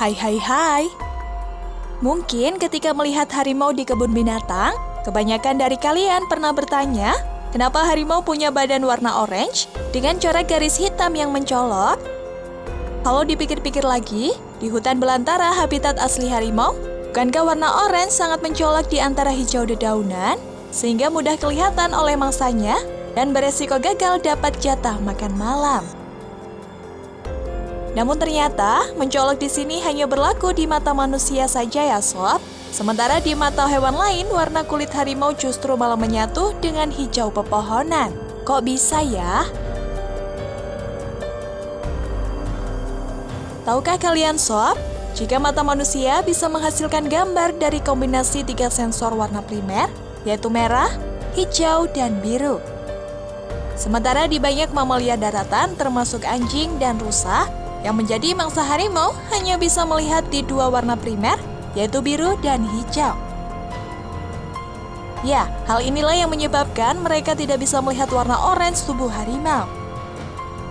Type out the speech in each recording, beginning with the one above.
Hai hai hai. Mungkin ketika melihat harimau di kebun binatang, kebanyakan dari kalian pernah bertanya, kenapa harimau punya badan warna orange dengan corak garis hitam yang mencolok? Kalau dipikir-pikir lagi, di hutan belantara habitat asli harimau, bukankah warna orange sangat mencolok di antara hijau dedaunan, sehingga mudah kelihatan oleh mangsanya dan beresiko gagal dapat jatah makan malam? Namun ternyata, mencolok di sini hanya berlaku di mata manusia saja ya sob. Sementara di mata hewan lain, warna kulit harimau justru malah menyatu dengan hijau pepohonan. Kok bisa ya? Tahukah kalian sob, jika mata manusia bisa menghasilkan gambar dari kombinasi tiga sensor warna primer, yaitu merah, hijau, dan biru. Sementara di banyak mamalia daratan termasuk anjing dan rusa, yang menjadi mangsa harimau hanya bisa melihat di dua warna primer, yaitu biru dan hijau. Ya, hal inilah yang menyebabkan mereka tidak bisa melihat warna orange tubuh harimau.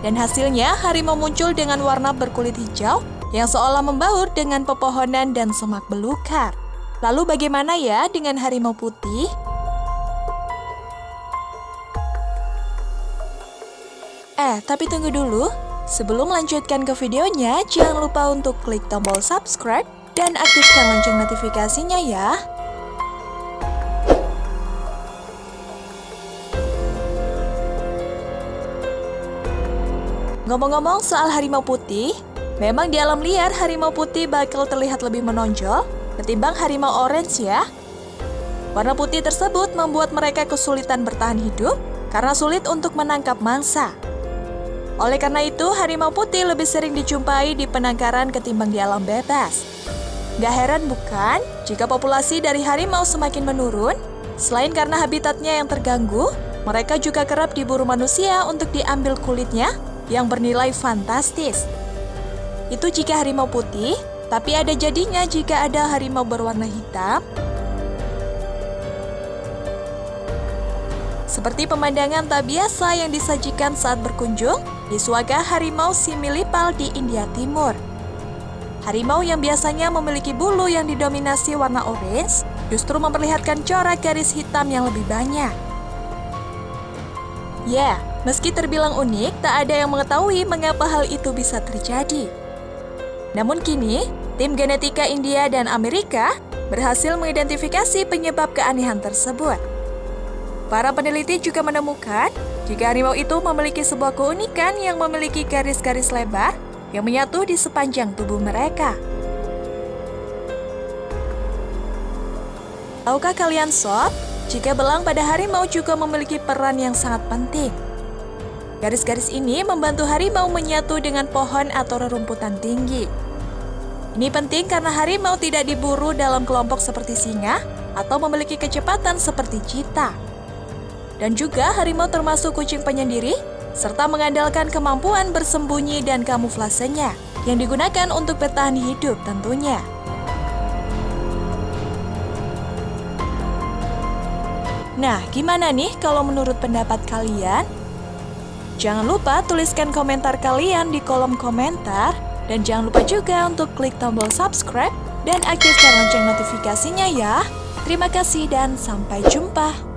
Dan hasilnya, harimau muncul dengan warna berkulit hijau yang seolah membaur dengan pepohonan dan semak belukar. Lalu bagaimana ya dengan harimau putih? Eh, tapi tunggu dulu. Sebelum melanjutkan ke videonya, jangan lupa untuk klik tombol subscribe dan aktifkan lonceng notifikasinya ya. Ngomong-ngomong soal harimau putih, memang di alam liar harimau putih bakal terlihat lebih menonjol ketimbang harimau orange ya. Warna putih tersebut membuat mereka kesulitan bertahan hidup karena sulit untuk menangkap mangsa. Oleh karena itu, harimau putih lebih sering dijumpai di penangkaran ketimbang di alam bebas. Gak heran bukan jika populasi dari harimau semakin menurun? Selain karena habitatnya yang terganggu, mereka juga kerap diburu manusia untuk diambil kulitnya yang bernilai fantastis. Itu jika harimau putih, tapi ada jadinya jika ada harimau berwarna hitam. Seperti pemandangan tak biasa yang disajikan saat berkunjung di Swaga Harimau Similipal di India Timur. Harimau yang biasanya memiliki bulu yang didominasi warna orange justru memperlihatkan corak garis hitam yang lebih banyak. Ya, meski terbilang unik, tak ada yang mengetahui mengapa hal itu bisa terjadi. Namun kini, tim genetika India dan Amerika berhasil mengidentifikasi penyebab keanehan tersebut. Para peneliti juga menemukan jika harimau itu memiliki sebuah keunikan yang memiliki garis-garis lebar yang menyatu di sepanjang tubuh mereka. Tahukah kalian sob, jika belang pada harimau juga memiliki peran yang sangat penting. Garis-garis ini membantu harimau menyatu dengan pohon atau rerumputan tinggi. Ini penting karena harimau tidak diburu dalam kelompok seperti singa atau memiliki kecepatan seperti cita dan juga harimau termasuk kucing penyendiri, serta mengandalkan kemampuan bersembunyi dan kamuflasenya yang digunakan untuk bertahan hidup tentunya. Nah, gimana nih kalau menurut pendapat kalian? Jangan lupa tuliskan komentar kalian di kolom komentar dan jangan lupa juga untuk klik tombol subscribe dan aktifkan lonceng notifikasinya ya. Terima kasih dan sampai jumpa.